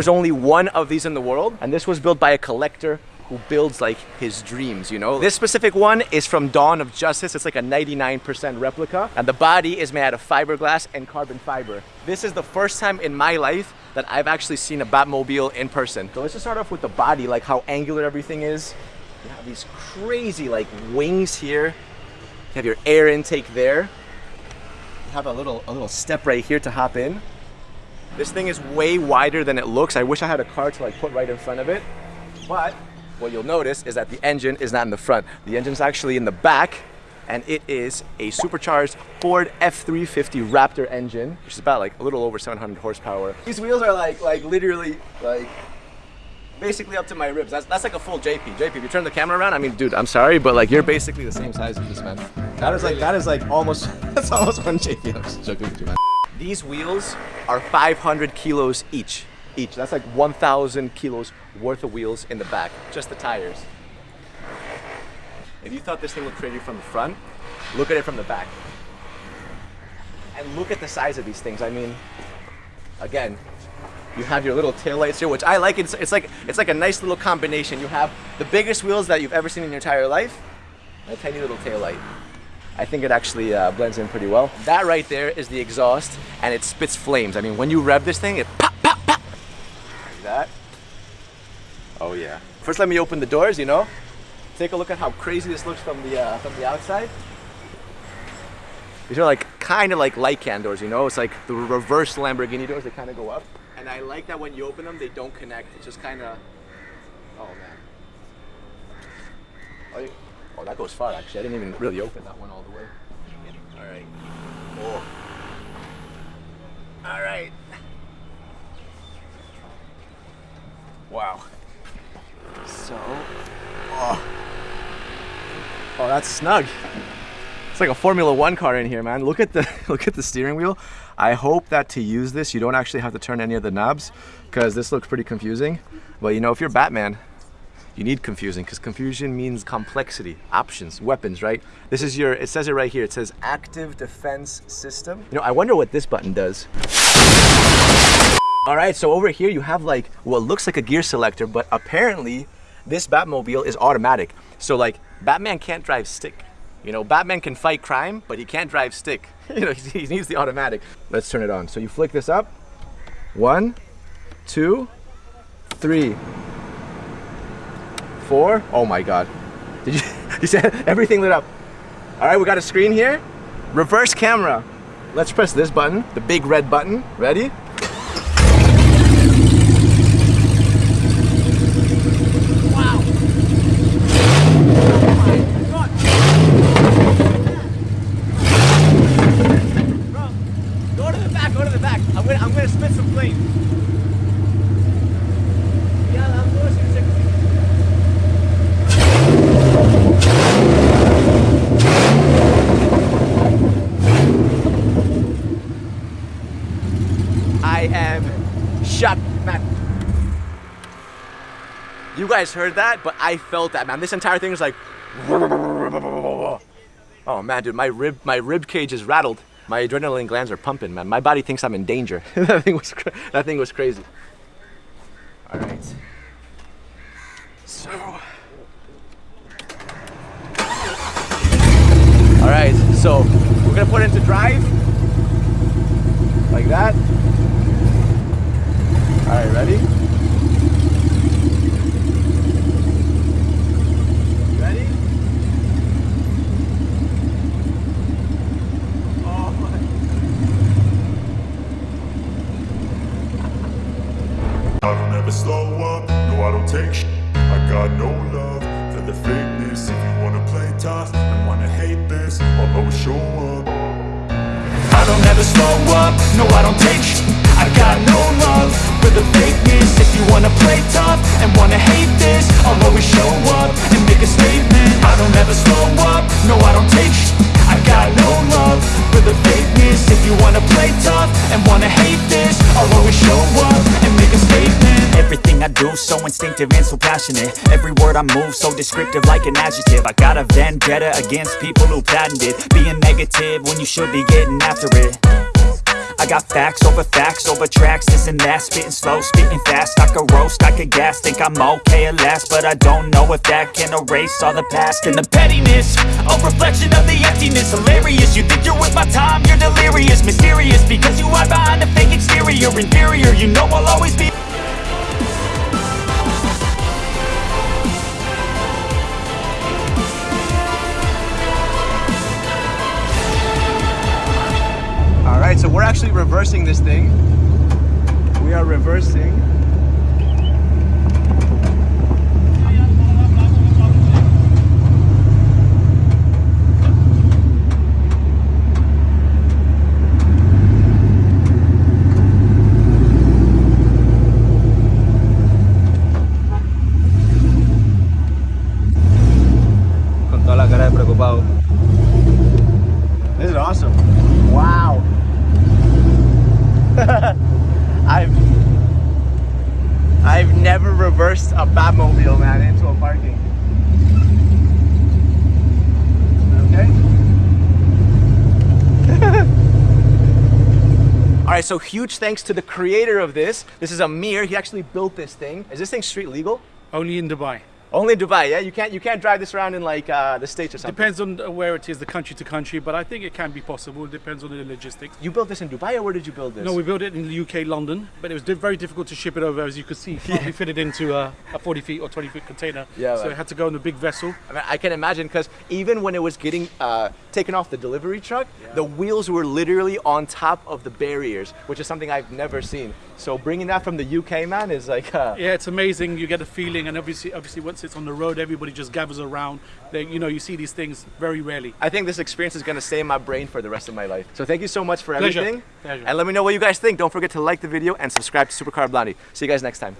There's only one of these in the world, and this was built by a collector who builds like his dreams, you know? This specific one is from Dawn of Justice. It's like a 99% replica, and the body is made out of fiberglass and carbon fiber. This is the first time in my life that I've actually seen a Batmobile in person. So let's just start off with the body, like how angular everything is. You have these crazy like wings here. You have your air intake there. You have a little a little step right here to hop in. This thing is way wider than it looks. I wish I had a car to like put right in front of it. But what you'll notice is that the engine is not in the front. The engine's actually in the back and it is a supercharged Ford F350 Raptor engine, which is about like a little over 700 horsepower. These wheels are like, like literally like basically up to my ribs. That's, that's like a full JP. JP, if you turn the camera around, I mean, dude, I'm sorry, but like you're basically the same size as this man. That is like, that is like almost, that's almost one JP. I'm just joking with you, man. These wheels are 500 kilos each. Each. That's like 1,000 kilos worth of wheels in the back, just the tires. If you thought this thing looked crazy from the front, look at it from the back. And look at the size of these things. I mean, again, you have your little tail lights here, which I like. It's, it's like it's like a nice little combination. You have the biggest wheels that you've ever seen in your entire life, and a tiny little tail light. I think it actually uh, blends in pretty well. That right there is the exhaust, and it spits flames. I mean, when you rev this thing, it pop, pop, pop. Like that. Oh yeah. First, let me open the doors. You know, take a look at how crazy this looks from the uh, from the outside. These are like kind of like Lykan doors, you know? It's like the reverse Lamborghini doors, they kind of go up. And I like that when you open them, they don't connect. It's just kind of, oh man. Oh, you, oh, that goes far actually. I didn't even really open that one all the way. All right. Oh. All right. Wow. So, oh. Oh, that's snug. It's like a Formula One car in here, man. Look at the look at the steering wheel. I hope that to use this, you don't actually have to turn any of the knobs because this looks pretty confusing. But you know, if you're Batman, you need confusing because confusion means complexity, options, weapons, right? This is your, it says it right here. It says active defense system. You know, I wonder what this button does. All right, so over here you have like what looks like a gear selector, but apparently this Batmobile is automatic. So like Batman can't drive stick. You know, Batman can fight crime, but he can't drive stick. You know, he needs the automatic. Let's turn it on. So you flick this up. One, two, three, Oh my God. Did you, you said everything lit up. All right, we got a screen here. Reverse camera. Let's press this button, the big red button. Ready? You guys heard that, but I felt that, man. This entire thing is like, oh man, dude, my rib, my rib cage is rattled. My adrenaline glands are pumping, man. My body thinks I'm in danger. that thing was, that thing was crazy. All right. So. All right, so we're gonna put it into drive, like that. All right, ready? Take sh. I got no love for the fakeness. If you wanna play tough and wanna hate this I'll always show up. I don't ever slow up, no I don't take sh. I got no love for the fakeness. If you wanna play tough and wanna hate this I'll always show up and make a statement. I don't ever slow up, no I don't take sh. I got no love for the fakeness. If you wanna play tough and wanna hate this I'll always show up Everything I do so instinctive and so passionate Every word I move so descriptive like an adjective I got a vendetta against people who patented Being negative when you should be getting after it I got facts over facts over tracks, this and that. Spitting slow, spitting fast. I could roast, I could gas. Think I'm okay at last, but I don't know if that can erase all the past and the pettiness. A reflection of the emptiness. Hilarious. You think you're with my time, you're delirious. Mysterious because you hide behind a fake exterior. Inferior, you know I'll always be. Actually reversing this thing. We are reversing. Con toda la cara de preocupado. This is awesome. Wow. I've I've never reversed a Batmobile, man, into a parking. Okay. All right, so huge thanks to the creator of this. This is Amir. He actually built this thing. Is this thing street legal? Only in Dubai. Only in Dubai, yeah. You can't you can't drive this around in like uh, the states or something. Depends on where it is, the country to country, but I think it can be possible. It depends on the logistics. You built this in Dubai, or where did you build this? No, we built it in the UK, London, but it was very difficult to ship it over, as you could see. Can't be fitted into a, a 40 feet or 20 feet container. Yeah, so man. it had to go in a big vessel. I, mean, I can imagine because even when it was getting uh, taken off the delivery truck, the wheels were literally on top of the barriers, which is something I've never seen. So bringing that from the UK, man, is like uh, Yeah, it's amazing. You get a feeling, and obviously, obviously, once it's on the road, everybody just gathers around. They, you know, you see these things very rarely. I think this experience is gonna stay in my brain for the rest of my life. So thank you so much for Pleasure. everything. Pleasure. And let me know what you guys think. Don't forget to like the video and subscribe to Supercar Blondie. See you guys next time.